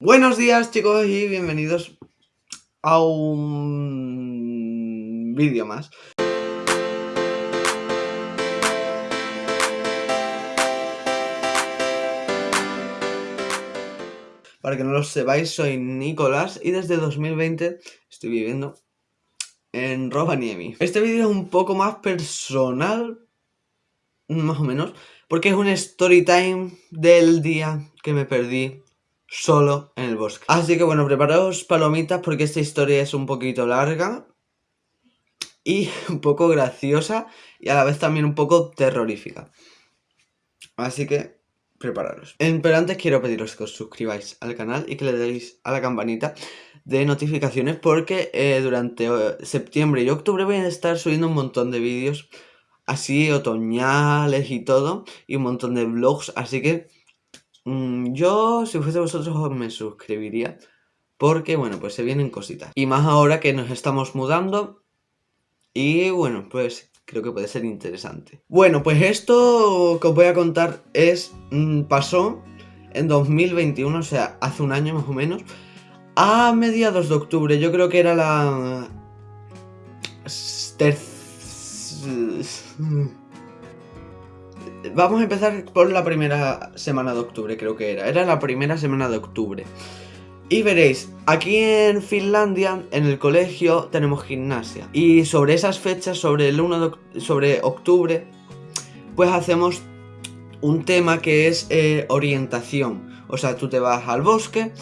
Buenos días chicos y bienvenidos a un vídeo más. Para que no lo sepáis, soy Nicolás y desde 2020 estoy viviendo en Rovaniemi. Este vídeo es un poco más personal, más o menos, porque es un story time del día que me perdí solo en el bosque. Así que bueno, preparaos palomitas porque esta historia es un poquito larga y un poco graciosa y a la vez también un poco terrorífica. Así que prepararos. Pero antes quiero pediros que os suscribáis al canal y que le deis a la campanita de notificaciones porque eh, durante eh, septiembre y octubre voy a estar subiendo un montón de vídeos así otoñales y todo y un montón de vlogs, así que yo, si fuese vosotros, me suscribiría. Porque, bueno, pues se vienen cositas. Y más ahora que nos estamos mudando. Y, bueno, pues creo que puede ser interesante. Bueno, pues esto que os voy a contar es... Mm, pasó en 2021, o sea, hace un año más o menos. A mediados de octubre, yo creo que era la... Vamos a empezar por la primera semana de octubre, creo que era. Era la primera semana de octubre. Y veréis, aquí en Finlandia, en el colegio, tenemos gimnasia. Y sobre esas fechas, sobre el 1 de sobre octubre, pues hacemos un tema que es eh, orientación. O sea, tú te vas al bosque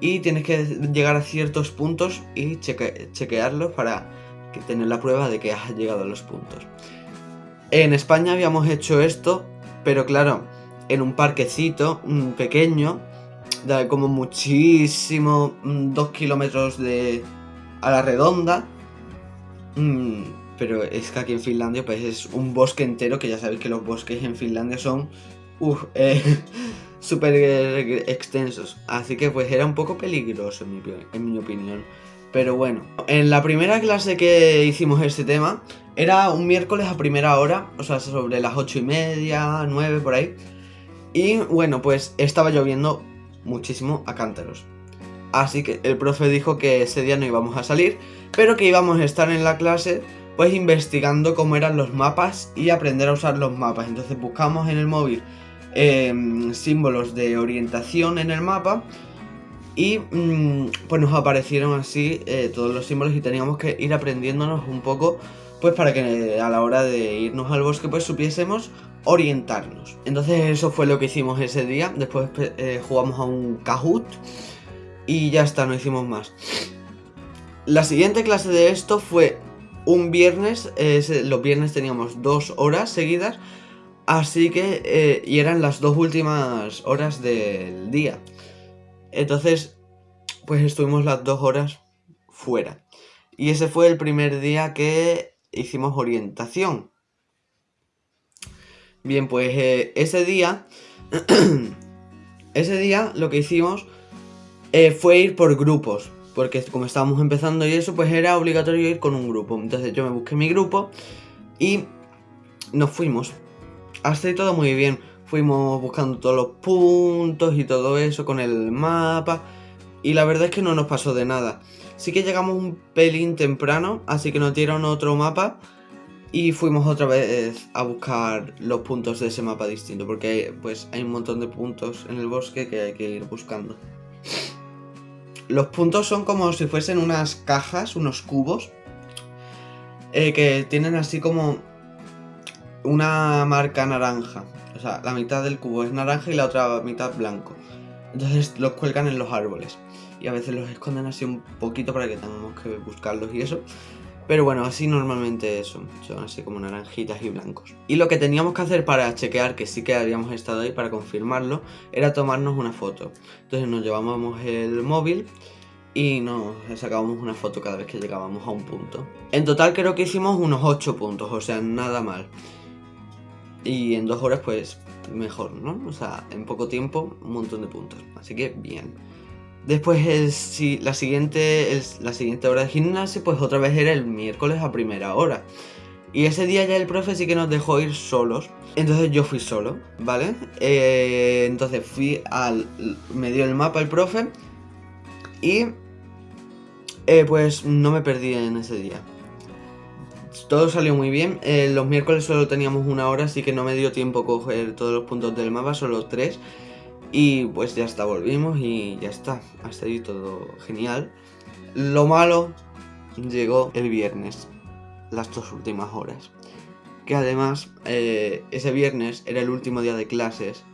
y tienes que llegar a ciertos puntos y chequearlos para tener la prueba de que has llegado a los puntos. En España habíamos hecho esto, pero claro, en un parquecito pequeño, de como muchísimo, mm, dos kilómetros de a la redonda. Mm, pero es que aquí en Finlandia pues es un bosque entero, que ya sabéis que los bosques en Finlandia son eh, súper extensos. Así que pues era un poco peligroso en mi opinión. Pero bueno, en la primera clase que hicimos este tema, era un miércoles a primera hora, o sea, sobre las ocho y media, nueve, por ahí. Y bueno, pues estaba lloviendo muchísimo a cántaros. Así que el profe dijo que ese día no íbamos a salir, pero que íbamos a estar en la clase pues investigando cómo eran los mapas y aprender a usar los mapas. Entonces buscamos en el móvil em, símbolos de orientación en el mapa y mm, pues nos aparecieron así eh, todos los símbolos y teníamos que ir aprendiéndonos un poco pues para que a la hora de irnos al bosque pues supiésemos orientarnos. Entonces eso fue lo que hicimos ese día, después eh, jugamos a un Kahoot y ya está, no hicimos más. La siguiente clase de esto fue un viernes, los viernes teníamos dos horas seguidas, así que, eh, y eran las dos últimas horas del día. Entonces, pues estuvimos las dos horas fuera. Y ese fue el primer día que hicimos orientación. Bien, pues eh, ese día, ese día lo que hicimos eh, fue ir por grupos. Porque como estábamos empezando y eso, pues era obligatorio ir con un grupo. Entonces yo me busqué mi grupo y nos fuimos. Hasta ahí todo muy bien fuimos buscando todos los puntos y todo eso con el mapa. Y la verdad es que no nos pasó de nada. Sí que llegamos un pelín temprano, así que nos dieron otro mapa. Y fuimos otra vez a buscar los puntos de ese mapa distinto. Porque pues hay un montón de puntos en el bosque que hay que ir buscando. Los puntos son como si fuesen unas cajas, unos cubos. Eh, que tienen así como una marca naranja. O sea, la mitad del cubo es naranja y la otra mitad blanco. Entonces los cuelgan en los árboles. Y a veces los esconden así un poquito para que tengamos que buscarlos y eso. Pero bueno, así normalmente son, son así como naranjitas y blancos. Y lo que teníamos que hacer para chequear que sí que habíamos estado ahí, para confirmarlo, era tomarnos una foto. Entonces nos llevábamos el móvil y nos sacábamos una foto cada vez que llegábamos a un punto. En total creo que hicimos unos 8 puntos, o sea, nada mal. Y en dos horas, pues, mejor, ¿no? O sea, en poco tiempo, un montón de puntos. Así que, bien. Después, si, la, siguiente, la siguiente hora de gimnasio, pues otra vez era el miércoles a primera hora. Y ese día ya el profe sí que nos dejó ir solos. Entonces yo fui solo, ¿vale? Eh, entonces fui al... Me dio el mapa el profe. Y eh, pues no me perdí en ese día. Todo salió muy bien. Eh, los miércoles solo teníamos una hora, así que no me dio tiempo coger todos los puntos del mapa, solo tres. Y pues ya está, volvimos y ya está. Hasta ahí todo genial. Lo malo llegó el viernes, las dos últimas horas. Que además, eh, ese viernes era el último día de clases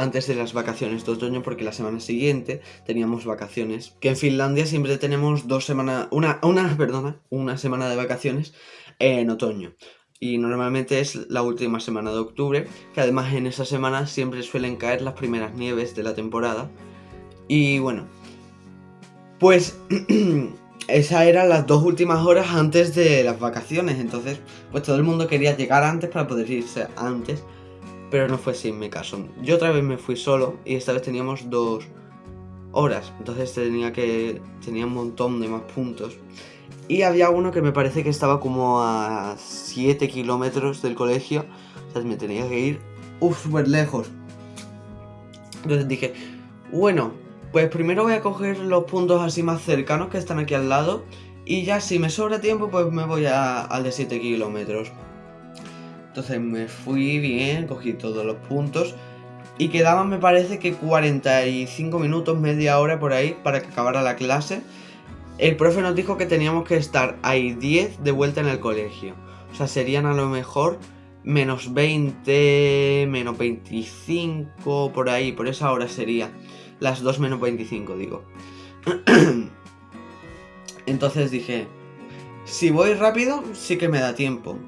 antes de las vacaciones de otoño porque la semana siguiente teníamos vacaciones. Que en Finlandia siempre tenemos dos semanas, una, una, perdona, una semana de vacaciones en otoño. Y normalmente es la última semana de octubre, que además en esa semana siempre suelen caer las primeras nieves de la temporada. Y bueno, pues esas eran las dos últimas horas antes de las vacaciones. Entonces, pues todo el mundo quería llegar antes para poder irse antes pero no fue sin mi caso. Yo otra vez me fui solo y esta vez teníamos dos horas, entonces tenía que tenía un montón de más puntos. Y había uno que me parece que estaba como a 7 kilómetros del colegio, o sea, me tenía que ir súper lejos. Entonces dije, bueno, pues primero voy a coger los puntos así más cercanos que están aquí al lado. Y ya si me sobra tiempo, pues me voy al de 7 kilómetros. Entonces me fui bien, cogí todos los puntos. Y quedaban, me parece que 45 minutos, media hora por ahí para que acabara la clase. El profe nos dijo que teníamos que estar ahí 10 de vuelta en el colegio. O sea, serían a lo mejor menos 20, menos 25, por ahí, por esa hora sería. Las 2 menos 25, digo. Entonces dije, si voy rápido, sí que me da tiempo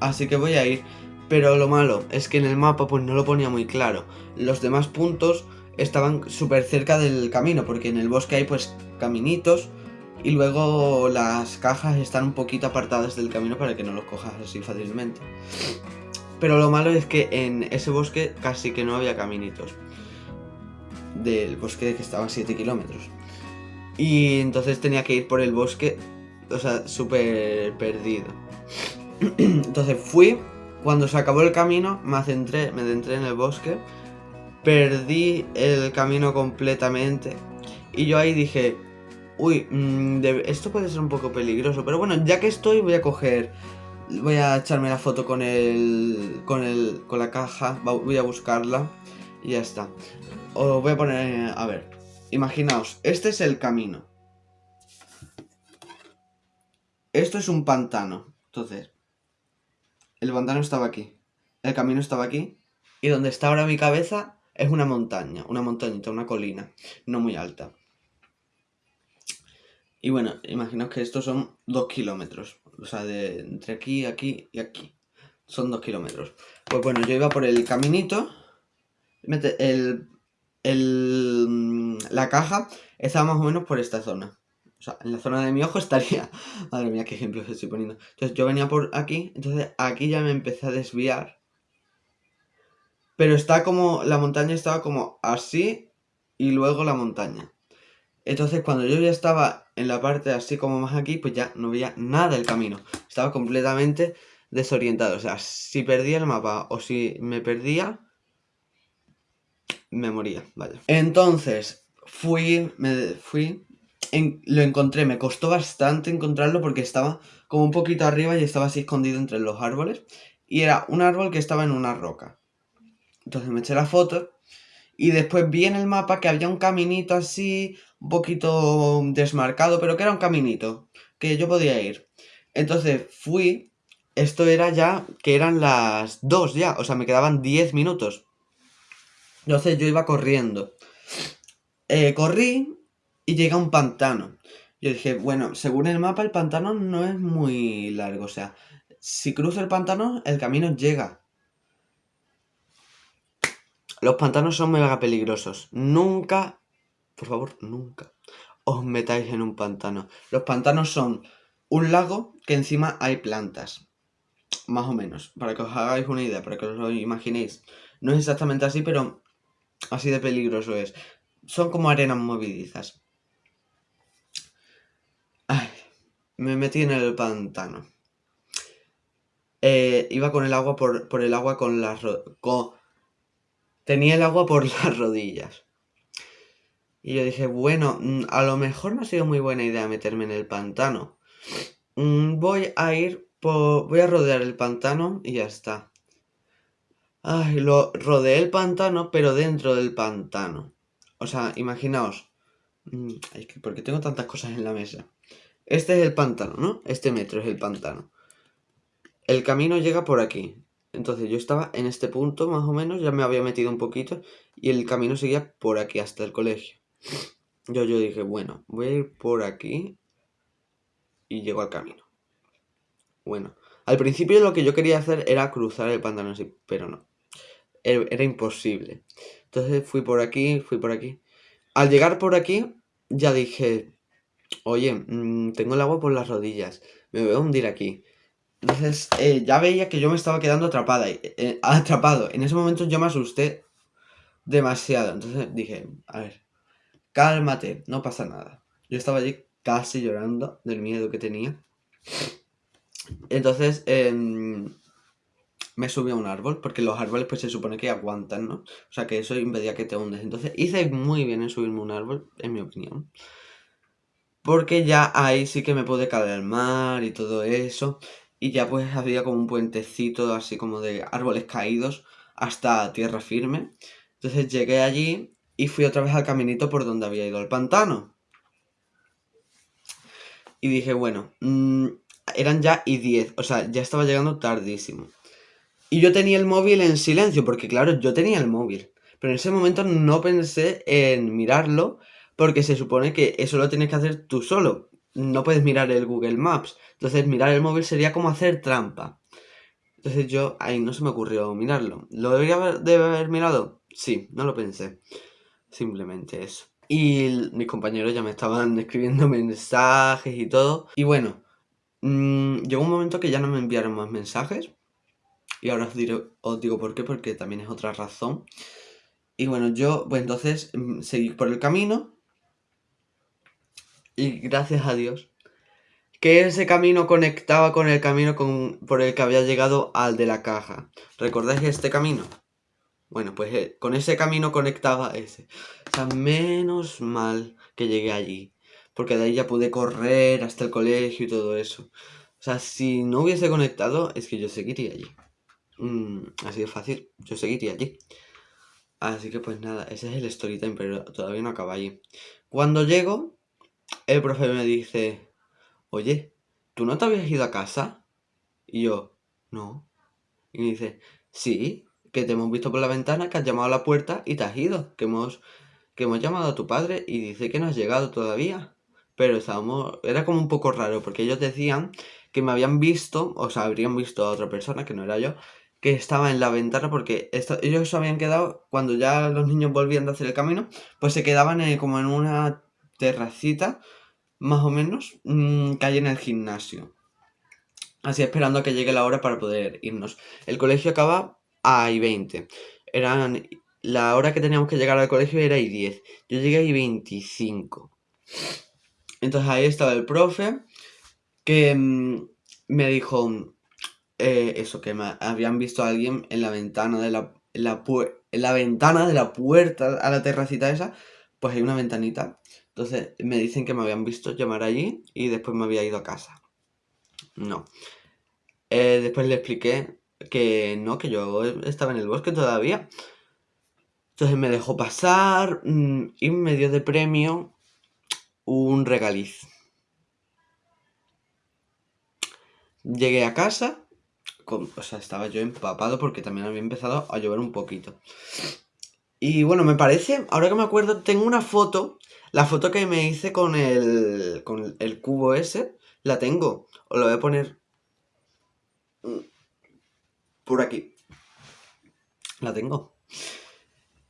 así que voy a ir. Pero lo malo es que en el mapa pues no lo ponía muy claro. Los demás puntos estaban súper cerca del camino, porque en el bosque hay pues caminitos y luego las cajas están un poquito apartadas del camino para que no los cojas así fácilmente. Pero lo malo es que en ese bosque casi que no había caminitos. Del bosque que estaba a 7 kilómetros. Y entonces tenía que ir por el bosque, o sea, súper perdido. Entonces fui, cuando se acabó el camino, me centré, me adentré en el bosque, perdí el camino completamente. Y yo ahí dije, uy, mm, esto puede ser un poco peligroso. Pero bueno, ya que estoy, voy a coger, voy a echarme la foto con el, con el, con la caja, voy a buscarla y ya está. Os voy a poner, a ver, imaginaos, este es el camino. Esto es un pantano. Entonces, el pantano estaba aquí, el camino estaba aquí, y donde está ahora mi cabeza es una montaña, una montañita, una colina, no muy alta. Y bueno, imaginaos que estos son dos kilómetros, o sea, de entre aquí, aquí y aquí. Son dos kilómetros. Pues bueno, yo iba por el caminito, el, el, la caja estaba más o menos por esta zona. O sea, en la zona de mi ojo estaría... Madre mía, qué ejemplos estoy poniendo. Entonces yo venía por aquí, entonces aquí ya me empecé a desviar. Pero está como... La montaña estaba como así y luego la montaña. Entonces cuando yo ya estaba en la parte así como más aquí, pues ya no veía nada del camino. Estaba completamente desorientado. O sea, si perdía el mapa o si me perdía, me moría, vaya. Entonces, fui, me fui lo encontré, me costó bastante encontrarlo porque estaba como un poquito arriba y estaba así escondido entre los árboles. Y era un árbol que estaba en una roca. Entonces me eché la foto y después vi en el mapa que había un caminito así, un poquito desmarcado, pero que era un caminito, que yo podía ir. Entonces fui, esto era ya, que eran las 2 ya, o sea, me quedaban 10 minutos. Entonces yo iba corriendo. Eh, corrí y llega un pantano. Yo dije, bueno, según el mapa el pantano no es muy largo, o sea, si cruzo el pantano el camino llega. Los pantanos son mega peligrosos. Nunca, por favor, nunca os metáis en un pantano. Los pantanos son un lago que encima hay plantas. Más o menos, para que os hagáis una idea, para que os lo imaginéis. No es exactamente así, pero así de peligroso es. Son como arenas movidizas. Me metí en el pantano. Eh, iba con el agua por, el agua con las Tenía el agua por las rodillas. Y yo dije, bueno, mm, a lo mejor no ha sido muy buena idea meterme en el pantano. Mm, voy a ir por... voy a rodear el pantano y ya está. Ay, lo rodeé el pantano, pero dentro del pantano. O sea, imaginaos. Mm, ¿Por qué tengo tantas cosas en la mesa? Este es el pantano, ¿no? Este metro es el pantano. El camino llega por aquí. Entonces yo estaba en este punto más o menos, ya me había metido un poquito y el camino seguía por aquí hasta el colegio. Yo, yo dije, bueno, voy a ir por aquí y llego al camino. Bueno, al principio lo que yo quería hacer era cruzar el pantano así, pero no. Era imposible. Entonces fui por aquí, fui por aquí. Al llegar por aquí, ya dije, oye, mm, tengo el agua por las rodillas, me voy a hundir aquí. Entonces eh, ya veía que yo me estaba quedando atrapada, eh, atrapado. En ese momento yo me asusté demasiado. Entonces dije, a ver, cálmate, no pasa nada. Yo estaba allí casi llorando del miedo que tenía. Entonces em, me subí a un árbol, porque los árboles pues se supone que aguantan, ¿no? O sea que eso impedía que te hundes. Entonces hice muy bien en subirme a un árbol, en mi opinión. Porque ya ahí sí que me pude caer al mar y todo eso. Y ya pues había como un puentecito así como de árboles caídos hasta tierra firme. Entonces llegué allí y fui otra vez al caminito por donde había ido al pantano. Y dije, bueno, mm, eran ya y 10, o sea, ya estaba llegando tardísimo. Y yo tenía el móvil en silencio, porque claro, yo tenía el móvil. Pero en ese momento no pensé en mirarlo, porque se supone que eso lo tienes que hacer tú solo. No puedes mirar el Google Maps. Entonces mirar el móvil sería como hacer trampa. Entonces yo, ahí no se me ocurrió mirarlo. ¿Lo debería haber, de haber mirado? Sí, no lo pensé. Simplemente eso. Y mis compañeros ya me estaban escribiendo mensajes y todo. Y bueno, mmm, llegó un momento que ya no me enviaron más mensajes. Y ahora os, digo por qué, porque también es otra razón. Y bueno, yo, pues entonces mm, seguí por el camino. Y gracias a Dios, que ese camino conectaba con el camino con, por el que había llegado al de la caja. ¿Recordáis este camino? Bueno, pues eh, con ese camino conectaba ese. O sea, menos mal que llegué allí. Porque de ahí ya pude correr hasta el colegio y todo eso. O sea, si no hubiese conectado, es que yo seguiría allí. Mm, así de fácil, yo seguiría allí. Así que pues nada, ese es el story time, pero todavía no acaba allí. Cuando llego, el profe me dice, oye, ¿tú no te habías ido a casa? Y yo, no. Y me dice, sí, que te hemos visto por la ventana, que has llamado a la puerta y te has ido, que hemos, que hemos llamado a tu padre y dice que no has llegado todavía. Pero estábamos, era como un poco raro, porque ellos decían que me habían visto, o sea, habrían visto a otra persona, que no era yo, que estaba en la ventana, porque ellos se habían quedado, cuando ya los niños volvían a hacer el camino, pues se quedaban como en una terracita, más o menos, mmm, que hay en el gimnasio. Así esperando a que llegue la hora para poder irnos. El colegio acaba a y 20. Eran, la hora que teníamos que llegar al colegio era y 10. Yo llegué a y 25. Entonces ahí estaba el profe que mm, me dijo eh, eso, que me habían visto a alguien en la ventana de la, en la, en la ventana de la puerta a la terracita esa, pues hay una ventanita. Entonces me dicen que me habían visto llamar allí y después me había ido a casa. No. Eh, después le expliqué que no, que yo estaba en el bosque todavía. Entonces me dejó pasar mm, y me dio de premio un regaliz. Llegué a casa, o sea, estaba yo empapado porque también había empezado a llover un poquito. Y bueno, me parece, ahora que me acuerdo, tengo una foto, la foto que me hice con el, con el cubo ese, la tengo. Os lo voy a poner por aquí. La tengo.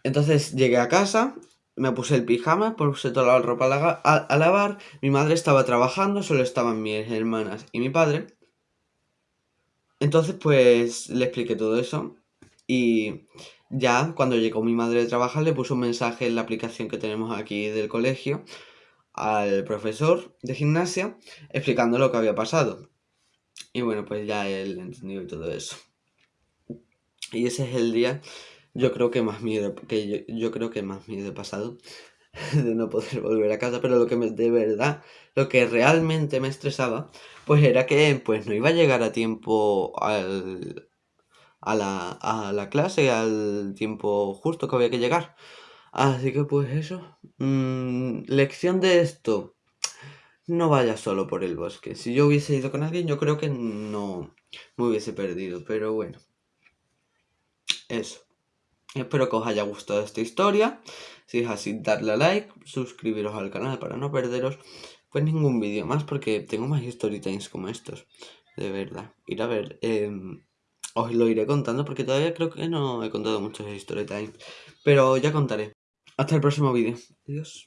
Entonces llegué a casa, me puse el pijama, puse toda la ropa a, lavar. Mi madre estaba trabajando, solo estaban mis hermanas y mi padre. Entonces, pues le expliqué todo eso. Y ya cuando llegó mi madre de trabajar, le puso un mensaje en la aplicación que tenemos aquí del colegio al profesor de gimnasia explicando lo que había pasado. Y bueno, pues ya él entendió y todo eso. Y ese es el día, yo creo que más miedo, que yo, creo que más miedo he pasado de no poder volver a casa, pero lo que me, de verdad, lo que realmente me estresaba, pues era que pues no iba a llegar a tiempo al, a, la, a la clase, al tiempo justo que había que llegar. Así que pues eso, mm, lección de esto, no vayas solo por el bosque. Si yo hubiese ido con alguien, yo creo que no me hubiese perdido, pero bueno. Eso. Espero que os haya gustado esta historia. Si es así, darle a like, suscribiros al canal para no perderos pues ningún vídeo más, porque tengo más story times como estos. De verdad. Ir a ver. Em, os lo iré contando porque todavía creo que no he contado muchos story times. Pero ya contaré. Hasta el próximo vídeo. Adiós.